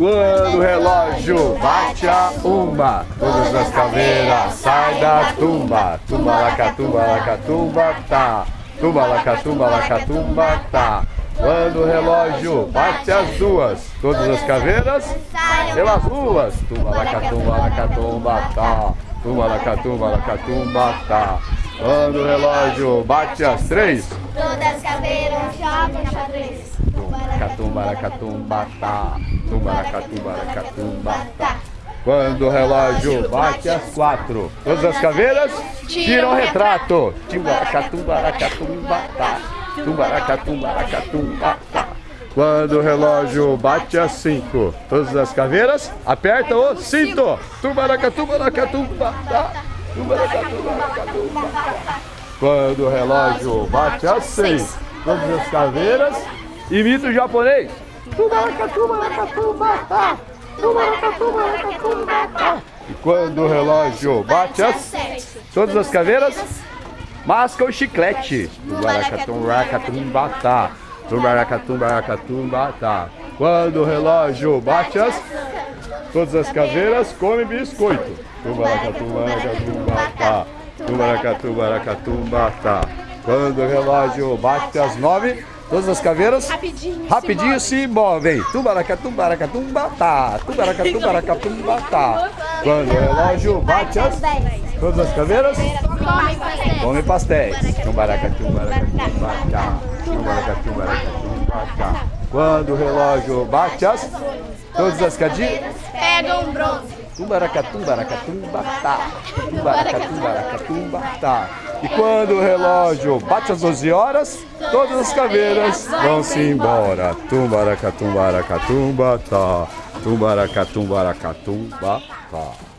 Quando o relógio bate a uma, todas as caveiras saem da tumba. Tumba, lacatumba, lacatumba, tá. Tumba, lacatumba, lacatumba, tá. Quando o relógio bate as duas, todas as caveiras pelas ruas. Tumba, lacatumba, lacatumba, tá. Tumba, lacatumba, lacatumba, tá. Quando o relógio bate as três, Todas as caveiras jogam xadrez. Catumba, lacatumba, tá. Tumba, lacatumba, lacatumba, tá. Quando o relógio bate as quatro, todas as caveiras tiram retrato. Timbaracatumba, lacatumba, tá. Tumbaracatumba, lacatumba, tá. Quando o relógio bate as cinco, todas as caveiras apertam o cinto. Tumbaracatumba, lacatumba, tá. Tumbaracatumba, lacatumba, tá. Quando o relógio bate às seis, todas as caveiras imita o japonês. E quando o relógio bate às Sete. todas as caveiras mascam o chiclete. Tubaracatumba, lacatumba, tá. Tubaracatumba, lacatumba, tá. Quando o relógio bate às todas as caveiras comem biscoito. Tubaracatumba, lacatumba, tá. Tubaracatuba, lacatumba, tá. Quando o relógio bate às nove, todas as caveiras Rapidinho. rapidinho se movem. Tumbaracatumba, lacatumba, tá. Tumbaracatumba, lacatumba, tá. Quando o relógio bate às todas as caveiras Come pastéis. Tumbaracatumba, lacatumba, tá. Tumbaracatumba, lacatumba, tá. Quando o relógio bate às todas as cadinhas Pegam um bronze. Tumbaracatumba, lacatumba, tá. Tumbaracatumba, lacatumba, tá. E quando o relógio bate às 12 horas, todas as caveiras vão-se embora. Tumbaracatumba, lacatumba, tá. Tumbaracatumba, lacatumba, tá.